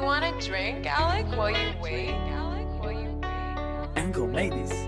you want a drink, Alec, while you wait? Alec, while you wait? Uncle made this.